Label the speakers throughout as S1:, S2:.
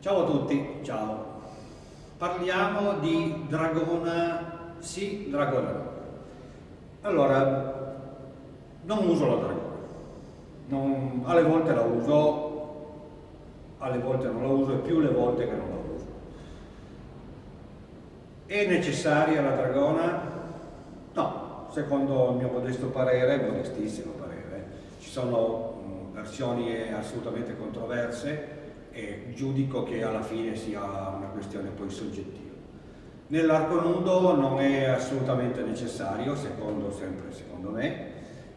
S1: Ciao a tutti, ciao. Parliamo di dragona sì, dragona. Allora, non uso la dragona. Non, alle volte la uso, alle volte non la uso e più le volte che non la uso. È necessaria la dragona? No, secondo il mio modesto parere, modestissimo parere, ci sono mh, versioni assolutamente controverse e giudico che alla fine sia una questione poi soggettiva. Nell'arco nudo non è assolutamente necessario, secondo, sempre secondo me,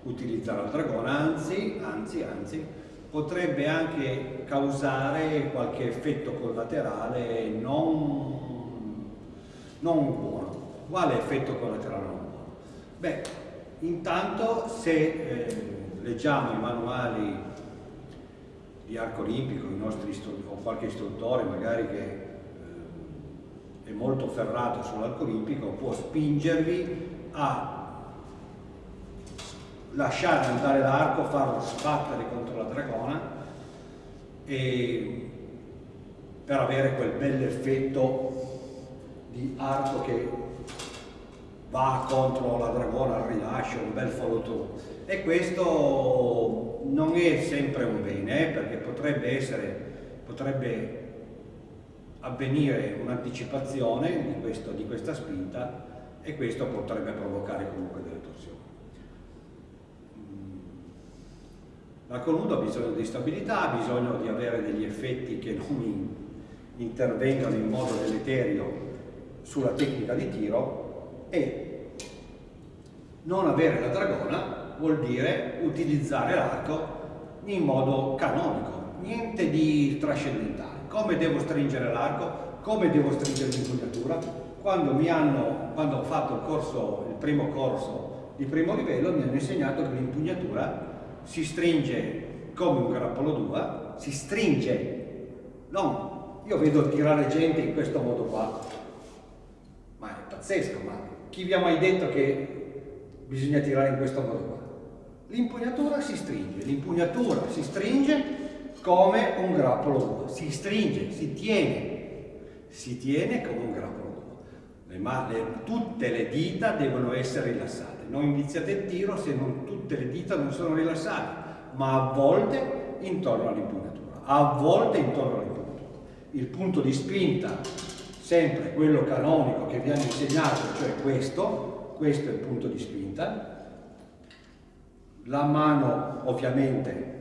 S1: utilizzare la dragona, anzi, anzi, anzi, potrebbe anche causare qualche effetto collaterale non, non buono. Quale effetto collaterale non buono? Beh, intanto se eh, leggiamo i manuali di arco olimpico, o qualche istruttore magari che eh, è molto ferrato sull'arco olimpico, può spingervi a lasciare andare l'arco, farlo sbattere contro la dragona e per avere quel bel effetto di arco che va contro la dragona al rilascio, un bel follow through. E questo non è sempre un bene, eh, perché potrebbe essere, potrebbe avvenire un'anticipazione di, di questa spinta e questo potrebbe provocare comunque delle torsioni. Mm. L'arco nudo ha bisogno di stabilità, ha bisogno di avere degli effetti che non intervengano in modo deleterio sulla tecnica di tiro e non avere la dragona vuol dire utilizzare l'arco in modo canonico, niente di trascendentale. Come devo stringere l'arco, come devo stringere l'impugnatura. Quando, quando ho fatto il, corso, il primo corso di primo livello mi hanno insegnato che l'impugnatura si stringe come un grappolo d'uva, si stringe, non io vedo tirare gente in questo modo qua, ma è pazzesco, ma chi vi ha mai detto che bisogna tirare in questo modo qua? L'impugnatura si stringe, l'impugnatura si stringe come un grappolo d'uva, si stringe, si tiene, si tiene come un grappolo d'uva. tutte le dita devono essere rilassate, non iniziate il tiro se non tutte le dita non sono rilassate, ma a volte intorno all'impugnatura, a volte intorno all'impugnatura. Il punto di spinta, sempre quello canonico che vi hanno insegnato, cioè questo, questo è il punto di spinta, la mano ovviamente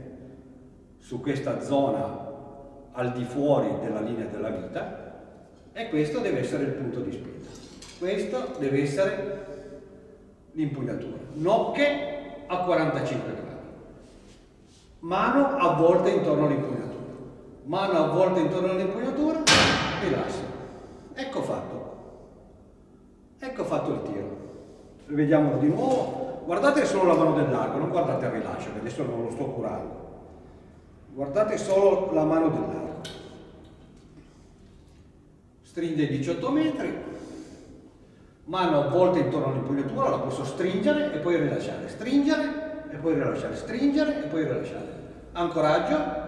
S1: su questa zona al di fuori della linea della vita e questo deve essere il punto di spinta. Questo deve essere l'impugnatura. Nocche a 45 gradi. Mano avvolta intorno all'impugnatura. Mano avvolta intorno all'impugnatura, rilascio. Ecco fatto. Ecco fatto il tiro. Rivediamolo di nuovo guardate solo la mano dell'arco, non guardate il rilascio, che adesso non lo sto curando. Guardate solo la mano dell'arco. Stringe 18 metri, mano avvolta intorno all'impugnatura, la posso stringere e poi rilasciare, stringere e poi rilasciare, stringere e poi rilasciare. Ancoraggio,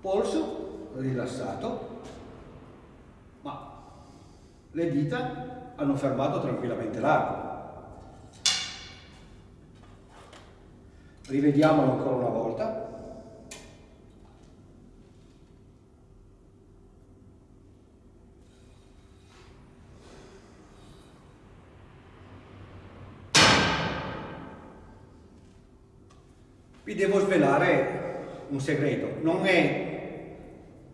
S1: polso, rilassato, ma le dita hanno fermato tranquillamente l'arco. Rivediamolo ancora una volta. Vi devo svelare un segreto, non è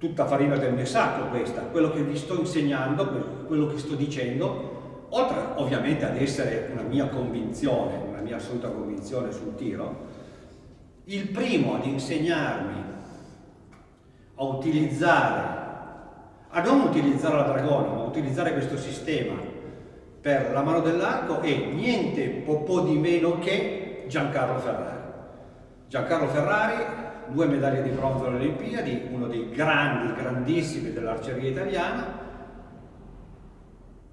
S1: tutta farina del mio sacco questa, quello che vi sto insegnando, quello che sto dicendo, oltre ovviamente ad essere una mia convinzione, una mia assoluta convinzione sul tiro, il primo ad insegnarmi a utilizzare, a non utilizzare la dragona, ma a utilizzare questo sistema per la mano dell'arco è niente po' di meno che Giancarlo Ferrari. Giancarlo Ferrari due medaglie di bronzo alle Olimpiadi, uno dei grandi, grandissimi dell'arceria italiana.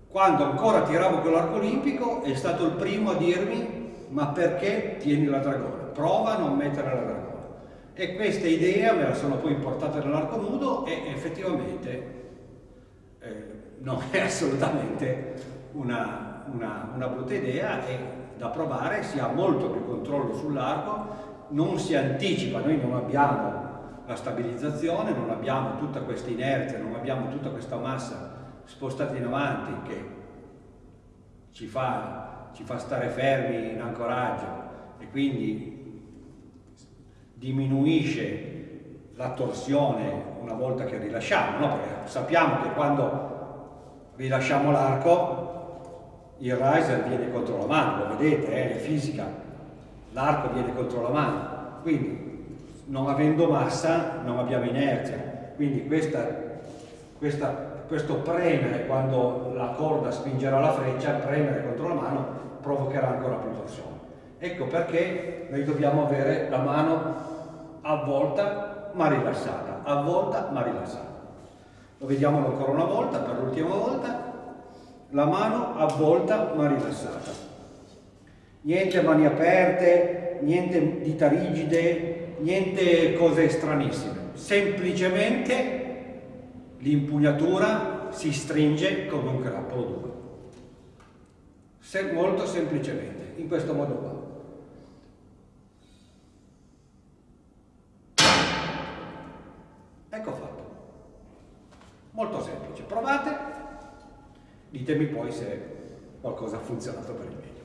S1: Quando ancora tiravo con l'arco olimpico è stato il primo a dirmi ma perché tieni la dragona? Prova a non mettere la dragona. E questa idea me la sono poi portata nell'arco nudo e effettivamente eh, non è assolutamente una, una, una brutta idea e da provare, si ha molto più controllo sull'arco, non si anticipa, noi non abbiamo la stabilizzazione, non abbiamo tutta questa inerzia, non abbiamo tutta questa massa spostata in avanti che ci fa, ci fa stare fermi in ancoraggio e quindi diminuisce la torsione una volta che rilasciamo, no? sappiamo che quando rilasciamo l'arco il riser viene contro la mano, lo vedete, eh, è fisica, l'arco viene contro la mano, quindi non avendo massa non abbiamo inerzia, quindi questa, questa, questo premere quando la corda spingerà la freccia, premere contro la mano provocherà ancora più torsione. Ecco perché noi dobbiamo avere la mano avvolta ma rilassata, avvolta ma rilassata. Lo vediamo ancora una volta, per l'ultima volta, la mano avvolta ma rilassata. Niente mani aperte, niente dita rigide, niente cose stranissime. Semplicemente l'impugnatura si stringe come un grappolo 2. Se, molto semplicemente, in questo modo qua. Ecco fatto. Molto semplice. Provate Ditemi poi se qualcosa ha funzionato per il meglio.